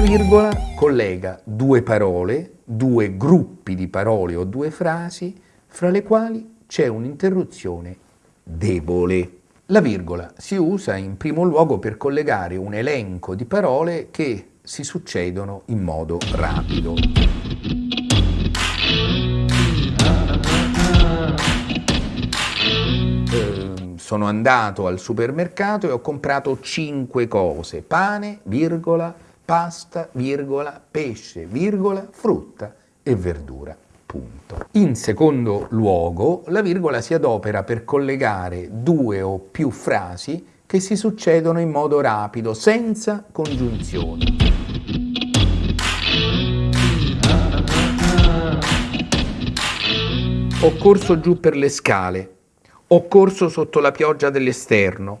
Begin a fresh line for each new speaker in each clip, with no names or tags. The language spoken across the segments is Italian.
virgola collega due parole, due gruppi di parole o due frasi, fra le quali c'è un'interruzione debole. La virgola si usa in primo luogo per collegare un elenco di parole che si succedono in modo rapido. sono andato al supermercato e ho comprato cinque cose, pane, virgola, pasta, virgola, pesce, virgola, frutta e verdura. Punto. In secondo luogo, la virgola si adopera per collegare due o più frasi che si succedono in modo rapido, senza congiunzioni. Ho corso giù per le scale, ho corso sotto la pioggia dell'esterno.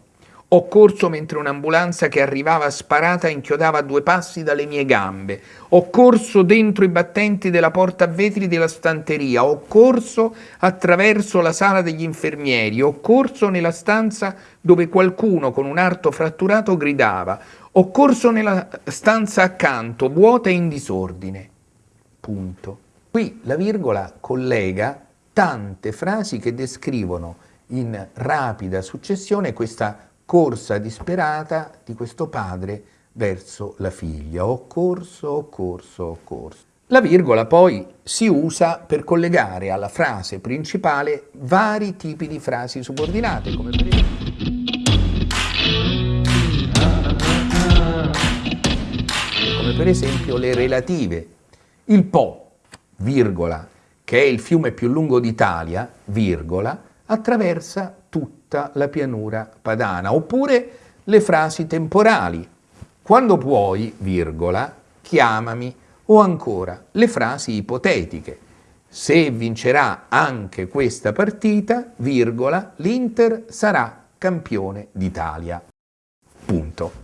Ho corso mentre un'ambulanza che arrivava sparata inchiodava a due passi dalle mie gambe. Ho corso dentro i battenti della porta a vetri della stanteria. Ho corso attraverso la sala degli infermieri. Ho corso nella stanza dove qualcuno con un arto fratturato gridava. Ho corso nella stanza accanto, vuota e in disordine. Punto. Qui la virgola collega tante frasi che descrivono in rapida successione questa corsa disperata di questo padre verso la figlia. Ho corso, ho corso, ho corso. La virgola poi si usa per collegare alla frase principale vari tipi di frasi subordinate, come per esempio, come per esempio le relative. Il Po, virgola, che è il fiume più lungo d'Italia, virgola, attraversa tutta la pianura padana, oppure le frasi temporali. Quando puoi, virgola, chiamami, o ancora le frasi ipotetiche. Se vincerà anche questa partita, virgola, l'Inter sarà campione d'Italia. Punto.